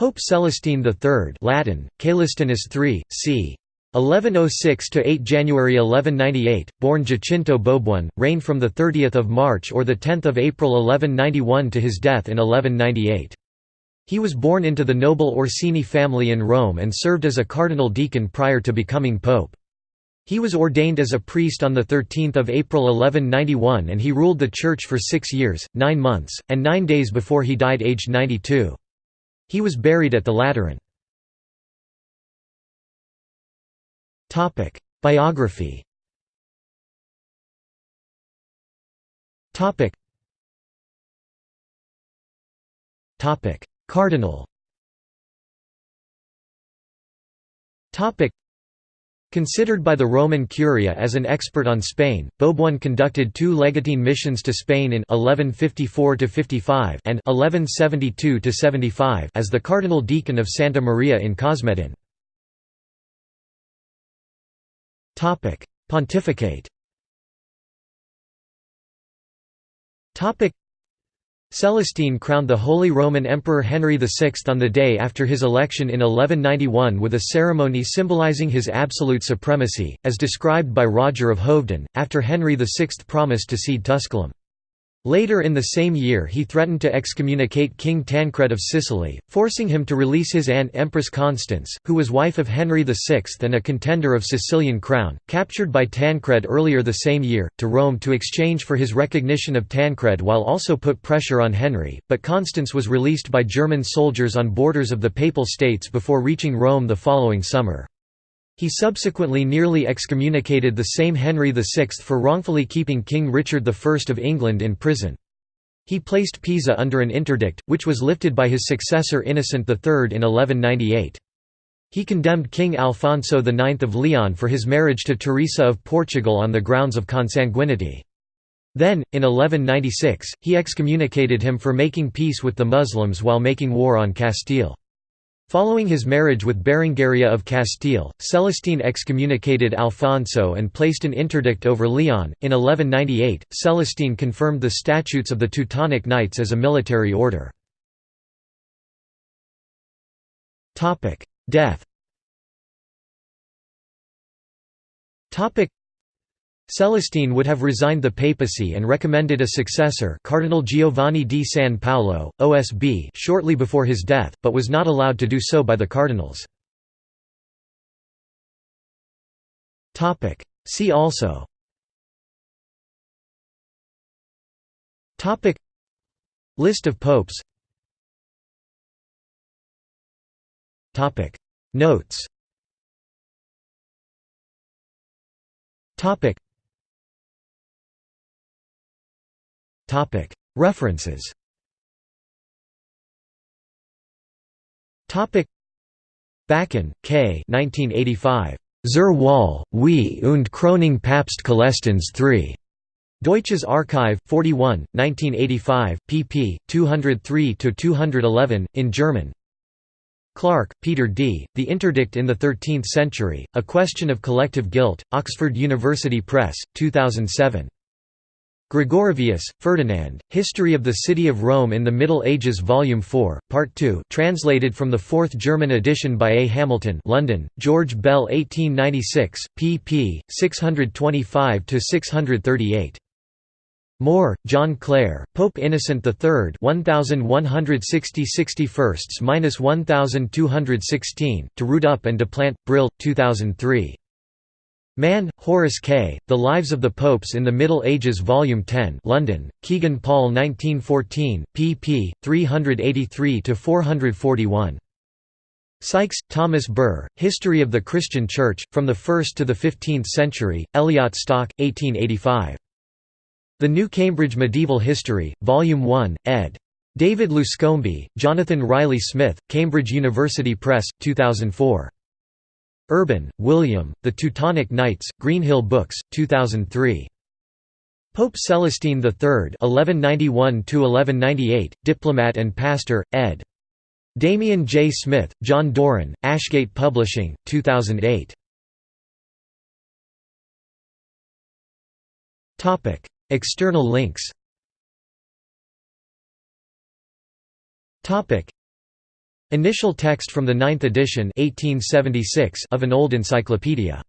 Pope Celestine III Latin, Caelestinus III, c. 1106 to 8 January 1198, born Giacinto Bobone, reigned from the 30th of March or the 10th of April 1191 to his death in 1198. He was born into the noble Orsini family in Rome and served as a cardinal deacon prior to becoming pope. He was ordained as a priest on 13 April 1191 and he ruled the church for six years, nine months, and nine days before he died aged 92. He was buried at the Lateran. Biography. Cardinal. Considered by the Roman Curia as an expert on Spain, Bobone conducted two legatine missions to Spain in 1154–55 and 1172–75 as the cardinal deacon of Santa Maria in Cosmedin. Pontificate Celestine crowned the Holy Roman Emperor Henry VI on the day after his election in 1191 with a ceremony symbolizing his absolute supremacy, as described by Roger of Hoveden, after Henry VI promised to cede Tusculum. Later in the same year he threatened to excommunicate King Tancred of Sicily, forcing him to release his aunt Empress Constance, who was wife of Henry VI and a contender of Sicilian crown, captured by Tancred earlier the same year, to Rome to exchange for his recognition of Tancred while also put pressure on Henry, but Constance was released by German soldiers on borders of the Papal States before reaching Rome the following summer. He subsequently nearly excommunicated the same Henry VI for wrongfully keeping King Richard I of England in prison. He placed Pisa under an interdict, which was lifted by his successor Innocent III in 1198. He condemned King Alfonso IX of Leon for his marriage to Teresa of Portugal on the grounds of consanguinity. Then, in 1196, he excommunicated him for making peace with the Muslims while making war on Castile. Following his marriage with Berengaria of Castile, Celestine excommunicated Alfonso and placed an interdict over Leon. In 1198, Celestine confirmed the statutes of the Teutonic Knights as a military order. Death Celestine would have resigned the papacy and recommended a successor Cardinal Giovanni di San Paolo, OSB shortly before his death, but was not allowed to do so by the cardinals. See also. List of popes. Notes References Baaken, K. 1985. Zur Wahl, Weihe und Krönung Papst Celestins III. Deutsches Archiv, 41, 1985, pp. 203–211, in German Clark, Peter D., The Interdict in the Thirteenth Century, A Question of Collective Guilt, Oxford University Press, 2007. Gregorovius, Ferdinand, History of the City of Rome in the Middle Ages Volume 4, Part 2 translated from the fourth German edition by A. Hamilton London, George Bell 1896, pp. 625–638. Moore, John Clare, Pope Innocent III 1160 61–1216, To Root Up and to Plant, Brill, 2003. Mann, Horace K., The Lives of the Popes in the Middle Ages Volume 10 London, Kegan Paul 1914, pp. 383–441. Sykes, Thomas Burr, History of the Christian Church, From the First to the Fifteenth Century, Elliot Stock, 1885. The New Cambridge Medieval History, Volume 1, ed. David Luscombe, Jonathan Riley Smith, Cambridge University Press, 2004. Urban, William, The Teutonic Knights, Greenhill Books, 2003. Pope Celestine III (1191–1198), diplomat and pastor, ed. Damian J. Smith, John Doran, Ashgate Publishing, 2008. Topic: External links. Topic: Initial text from the ninth edition 1876 of an old encyclopedia.